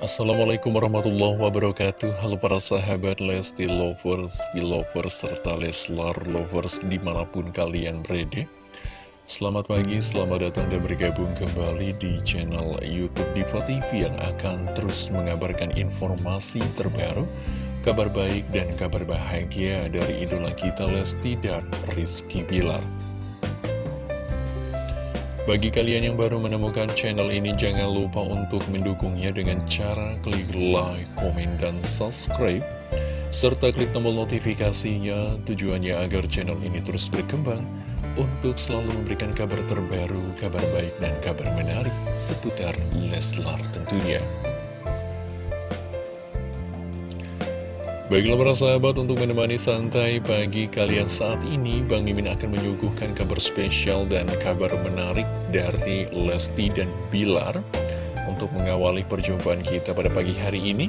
Assalamualaikum warahmatullahi wabarakatuh. Halo para sahabat Lesti Lovers, Belovers, serta Leslar Lovers di mana pun kalian berada. Selamat pagi, selamat datang dan bergabung kembali di channel Youtube Diva TV Yang akan terus mengabarkan informasi terbaru Kabar baik dan kabar bahagia dari idola kita Lesti dan Rizky Bilar bagi kalian yang baru menemukan channel ini, jangan lupa untuk mendukungnya dengan cara klik like, komen, dan subscribe. Serta klik tombol notifikasinya tujuannya agar channel ini terus berkembang untuk selalu memberikan kabar terbaru, kabar baik, dan kabar menarik seputar Leslar tentunya. Baiklah para sahabat untuk menemani santai pagi kalian saat ini Bang Mimin akan menyuguhkan kabar spesial dan kabar menarik dari Lesti dan Bilar Untuk mengawali perjumpaan kita pada pagi hari ini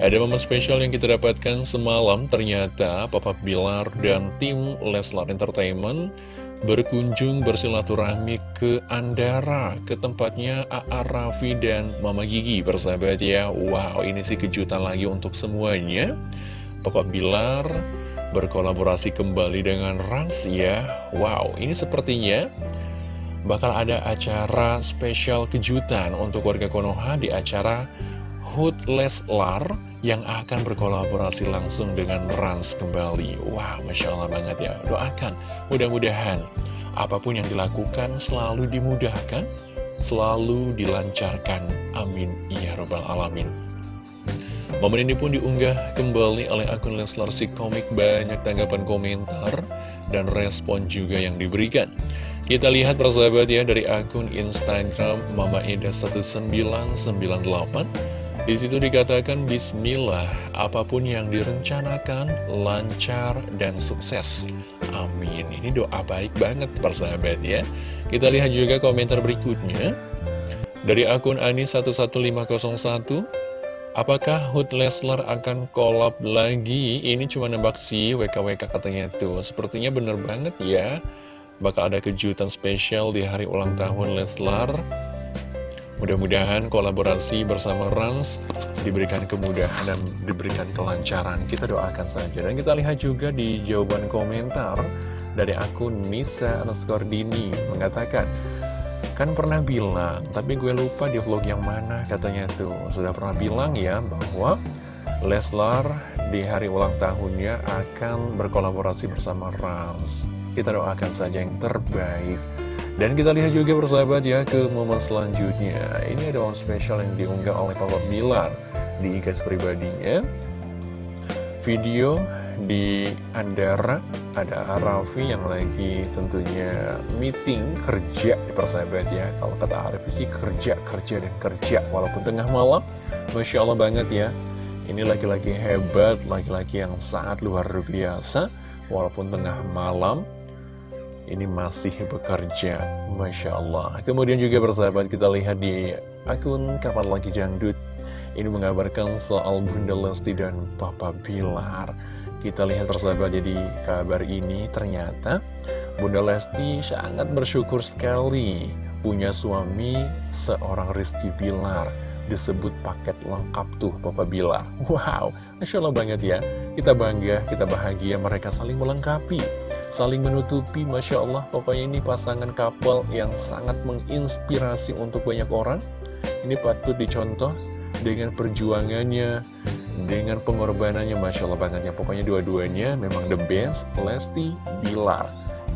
Ada momen spesial yang kita dapatkan semalam Ternyata Papa Bilar dan tim Leslar Entertainment berkunjung bersilaturahmi ke Andara, ke tempatnya A.A. Raffi dan Mama Gigi, persahabat ya. Wow, ini sih kejutan lagi untuk semuanya. Papa Bilar berkolaborasi kembali dengan Rans ya. Wow, ini sepertinya bakal ada acara spesial kejutan untuk warga Konoha di acara Hood Leslar yang akan berkolaborasi langsung dengan Rans kembali. Wah, Masya Allah banget ya. Doakan, mudah-mudahan apa pun yang dilakukan selalu dimudahkan, selalu dilancarkan. Amin. Ya Rabbal Alamin. Momen ini pun diunggah kembali oleh akun Leslar si komik banyak tanggapan komentar dan respon juga yang diberikan. Kita lihat persahabat ya dari akun Instagram Mama Eda 1998 di situ dikatakan Bismillah, apa pun yang direncanakan lancar dan sukses. Amin. Ini doa baik banget persahabat ya. Kita lihat juga komentar berikutnya dari akun Ani11501. Apakah Hood Leslar akan collab lagi? Ini cuma nembak sih WKWK katanya tuh. Sepertinya bener banget ya. Bakal ada kejutan spesial di hari ulang tahun Leslar Mudah-mudahan kolaborasi bersama Rans diberikan kemudahan dan diberikan kelancaran. Kita doakan saja. Dan kita lihat juga di jawaban komentar dari akun Nisa Dini mengatakan, Kan pernah bilang, tapi gue lupa di vlog yang mana katanya tuh. Sudah pernah bilang ya bahwa Leslar di hari ulang tahunnya akan berkolaborasi bersama Rans. Kita doakan saja yang terbaik. Dan kita lihat juga bersahabat ya ke momen selanjutnya Ini ada momen spesial yang diunggah oleh Papa Bilar di IG pribadinya Video di Andara ada Raffi yang lagi tentunya meeting kerja di persahabat ya. Kalau kata Arif sih kerja, kerja dan kerja. Walaupun tengah malam Masya Allah banget ya. Ini laki-laki hebat, laki-laki yang sangat luar biasa. Walaupun tengah malam ini masih bekerja. Masya Allah. Kemudian juga bersahabat kita lihat di akun Kapan Lagi Jangdut Ini mengabarkan soal Bunda Lesti dan Papa Bilar Kita lihat bersahabat jadi kabar ini ternyata Bunda Lesti sangat bersyukur sekali Punya suami seorang Rizky Bilar. Disebut paket lengkap tuh Papa Bilar. Wow, Masya Allah banget ya. Kita bangga, kita bahagia mereka saling melengkapi saling menutupi. Masya Allah pokoknya ini pasangan couple yang sangat menginspirasi untuk banyak orang. Ini patut dicontoh dengan perjuangannya dengan pengorbanannya Masya Allah banget ya pokoknya dua-duanya memang the best Lesti Bilar.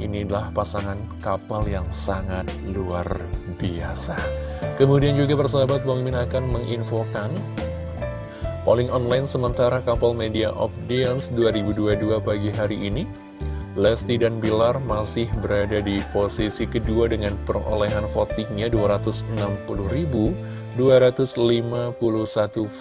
Inilah pasangan kapal yang sangat luar biasa. Kemudian juga persahabat Bang Min akan menginfokan polling online sementara kapal media of Dance 2022 pagi hari ini. Lesti dan Bilar masih berada di posisi kedua dengan perolehan votingnya 260.251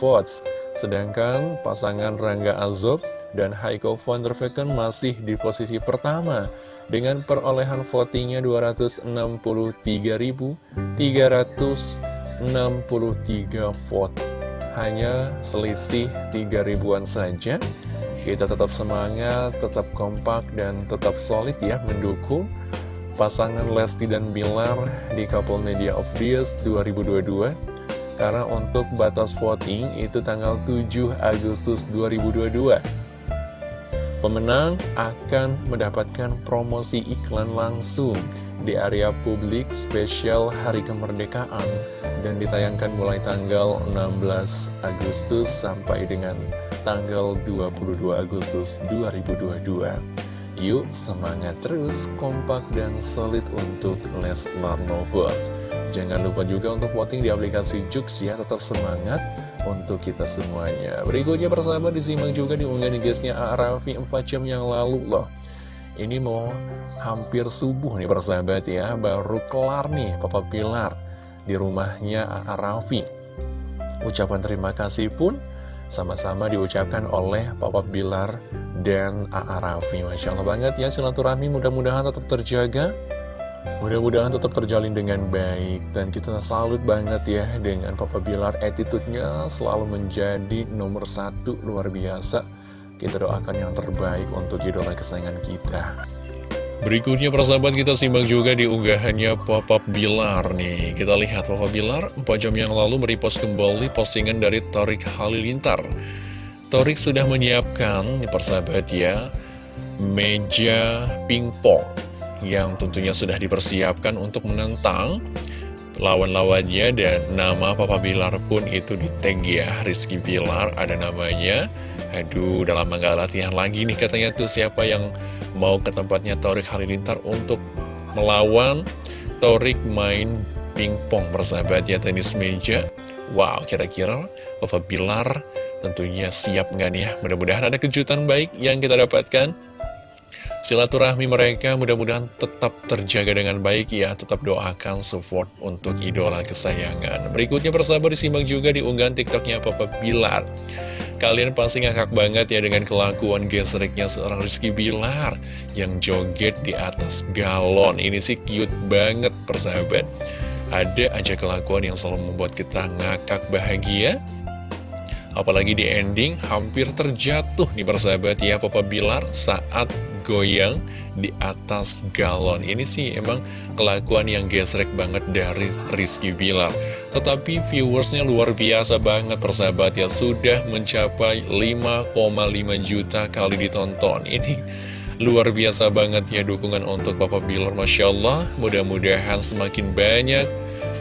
votes. Sedangkan pasangan Rangga Azob dan Haiko van der Vecken masih di posisi pertama dengan perolehan votingnya 263.363 votes. Hanya selisih 3 ribuan saja kita tetap semangat, tetap kompak, dan tetap solid ya mendukung pasangan Lesti dan Bilar di Couple Media of Years 2022. Karena untuk batas voting itu tanggal 7 Agustus 2022 Pemenang akan mendapatkan promosi iklan langsung di area publik spesial Hari Kemerdekaan dan ditayangkan mulai tanggal 16 Agustus sampai dengan tanggal 22 Agustus 2022. Yuk semangat terus, kompak dan solid untuk Leslar Novels. Jangan lupa juga untuk voting di aplikasi Jux ya, tetap semangat untuk kita semuanya. Berikutnya persahabat disimak juga di unggahan guysnya Arafi 4 jam yang lalu loh. Ini mau hampir subuh nih persahabat ya, baru kelar nih Papa Pilar di rumahnya Arafi. Ucapan terima kasih pun sama-sama diucapkan oleh Papa Bilar dan A.A. Raffi. Masya Allah banget ya silaturahmi mudah-mudahan tetap terjaga Mudah-mudahan tetap terjalin dengan baik Dan kita salut banget ya dengan Papa Bilar Attitude-nya selalu menjadi nomor satu luar biasa Kita doakan yang terbaik untuk idola kesayangan kita Berikutnya persahabat kita simak juga di unggahannya Papa Bilar nih. Kita lihat Papa Bilar 4 jam yang lalu merepost kembali postingan dari Torik Halilintar. Torik sudah menyiapkan persahabat ya Meja pingpong yang tentunya sudah dipersiapkan untuk menentang lawan-lawannya dan nama Papa Bilar pun itu di tag ya Rizky Bilar ada namanya. Aduh udah lama latihan lagi nih katanya tuh siapa yang mau ke tempatnya Torik Halilintar untuk melawan Torik main pingpong bersahabat ya tenis meja. Wow kira-kira Papa Bilar tentunya siap nggak nih ya? Mudah-mudahan ada kejutan baik yang kita dapatkan. Silaturahmi mereka mudah-mudahan tetap terjaga dengan baik ya. Tetap doakan support untuk idola kesayangan. Berikutnya persahabat disimak juga di unggahan tiktoknya Papa Bilar Kalian pasti ngakak banget ya dengan kelakuan gesreknya seorang Rizky Bilar Yang joget di atas galon. Ini sih cute banget persahabat. Ada aja kelakuan yang selalu membuat kita ngakak bahagia Apalagi di ending hampir terjatuh nih persahabat ya Papa Bilar saat goyang di atas galon. Ini sih emang kelakuan yang gesrek banget dari Rizky Bilar. Tetapi viewersnya luar biasa banget persahabat ya Sudah mencapai 5,5 juta kali ditonton. Ini luar biasa banget ya dukungan untuk Papa Bilar Masya Allah. Mudah-mudahan semakin banyak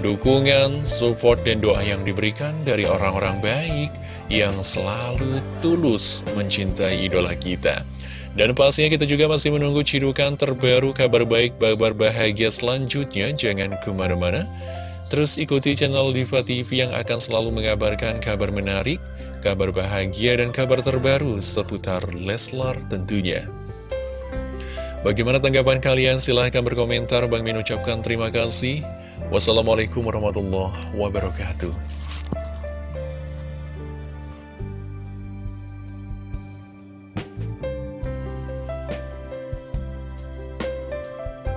dukungan, support, dan doa yang diberikan dari orang-orang baik yang selalu tulus mencintai idola kita. Dan pastinya kita juga masih menunggu cidukan terbaru kabar baik, kabar bahagia selanjutnya. Jangan ke mana-mana. Terus ikuti channel Diva TV yang akan selalu mengabarkan kabar menarik, kabar bahagia, dan kabar terbaru seputar Leslar tentunya. Bagaimana tanggapan kalian? Silahkan berkomentar. Bang Min ucapkan terima kasih. Wassalamualaikum warahmatullahi wabarakatuh.